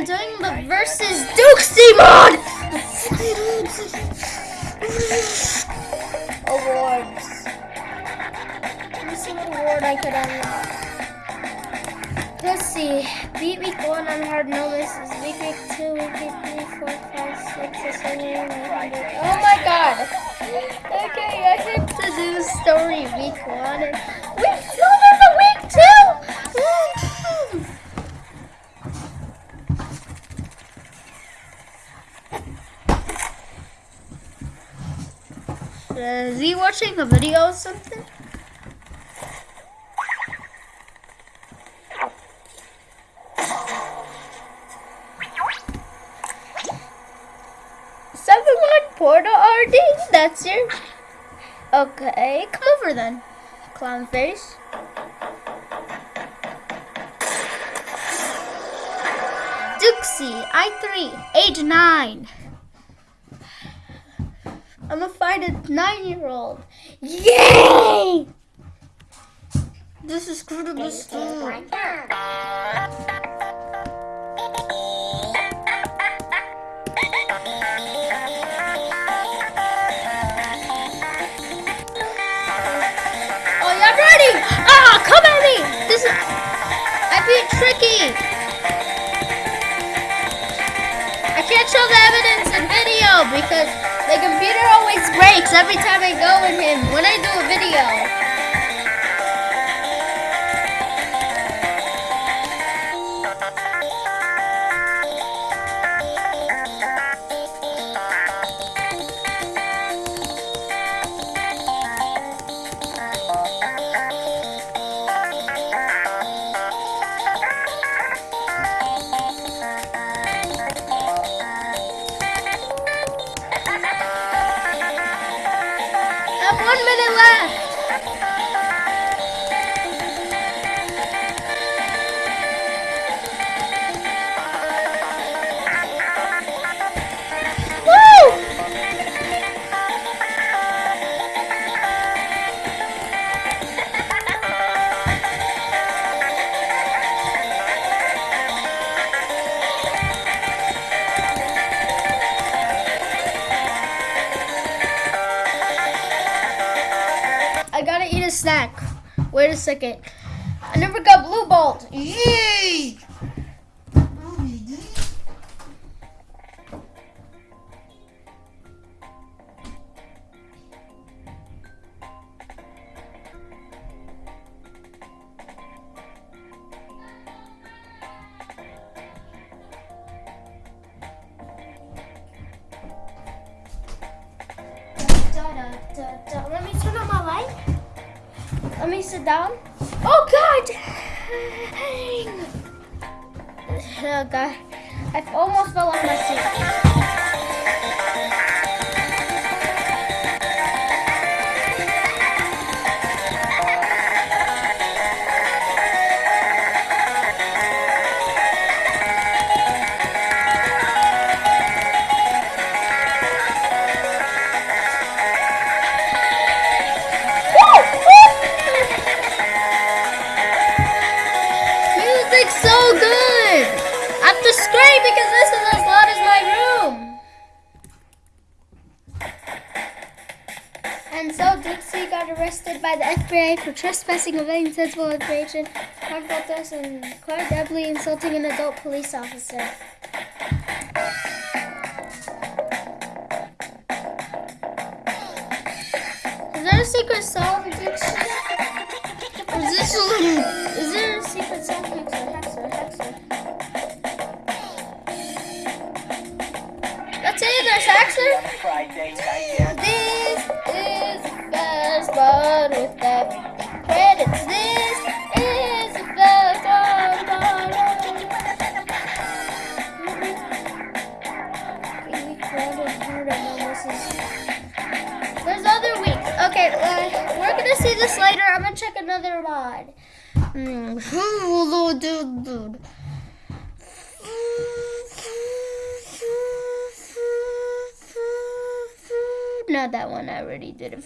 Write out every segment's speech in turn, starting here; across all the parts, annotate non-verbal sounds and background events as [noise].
I'm doing the versus Duke Simon! [laughs] Awards. Let me see what award I could unlock. Let's see. Beat week 1 on hard, no misses. Week week 2, week week Oh my god! Okay, I get to do story week 1. Is he watching a video or something? Seven one Porta RD? That's your. Okay, come over then, clown face. Dixie, I3, age 9. I'm gonna find a nine year old. Yay! This is critical stuff. Oh, y'all ready? Ah, come at me! This is. I'm tricky. I can't show the evidence because the computer always breaks every time I go in him when I do a video. One minute left. Wait a second. I never got blue bolt. Yay! Let me sit down. Oh God! Oh God! I almost fell off my seat. FBI for trespassing, evading sensible information, harmful threats, and quite deadly insulting an adult police officer. Is there a secret song, Dixie? Is this a little? Is there a secret song? Hexer, Hexer, Hexer. Let's say there's Hexer. Friday night, There's other weeks. Okay, uh, we're gonna see this later. I'm gonna check another mod. Mm, dude. Not that one. I already did it.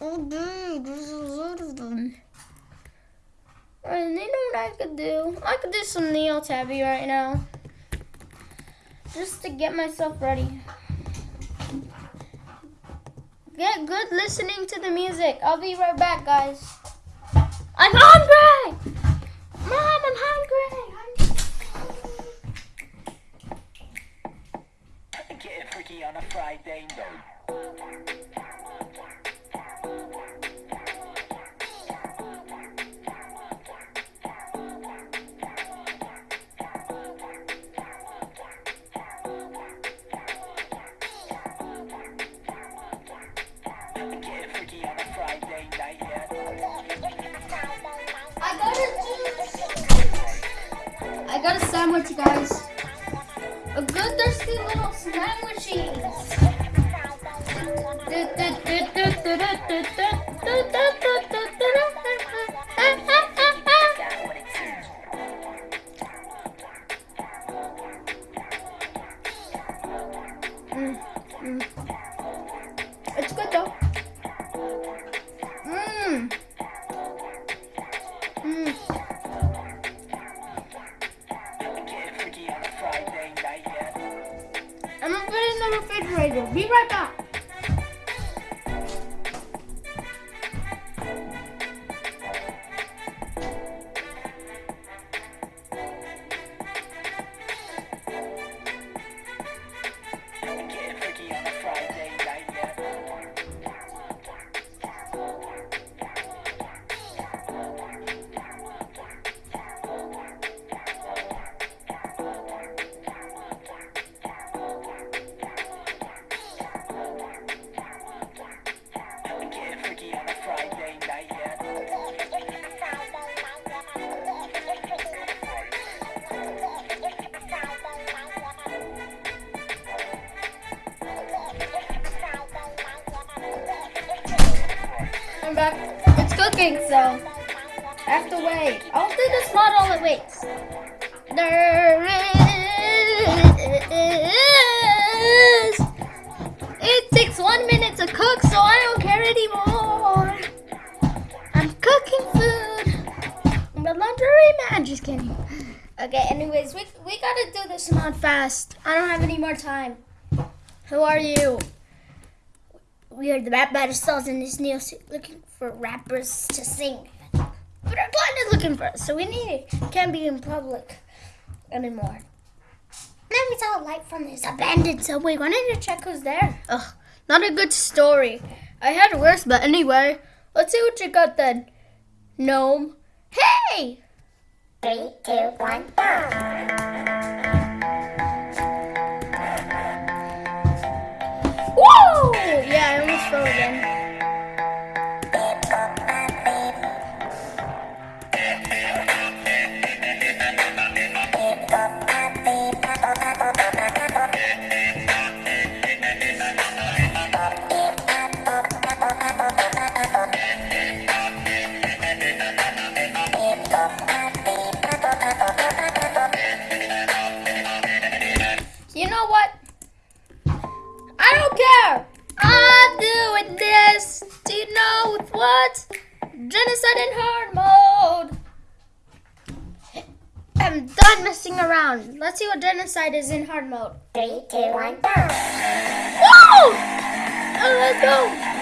Oh, dude, there's a lot of them. And you know what I could do? I could do some Neo Tabi right now. Just to get myself ready. Get good listening to the music. I'll be right back, guys. I'm hungry! Mom, I'm hungry! I'm... Getting freaky on a Friday night. Sandwich, guys. A good thirsty little sandwichy. Refrigerator. Be right back. Cooking, so I have to wait. Oh, I'll do this mod all it waits. There is. It takes one minute to cook, so I don't care anymore. I'm cooking food. I'm a laundry man. Just kidding. Okay, anyways, we, we gotta do this mod fast. I don't have any more time. Who are you? We are the rap battles in this new suit looking for rappers to sing. But our client is looking for us, so we need. Can't be in public anymore. Then we saw a light from this abandoned subway. Wanted to check who's there. Ugh, not a good story. I had worse, but anyway, let's see what you got then. Gnome. Hey! Three, two, one, go. Yeah, I messing around. Let's see what genocide is in hard mode. Three, two, one, go. Woo! Oh, let's go.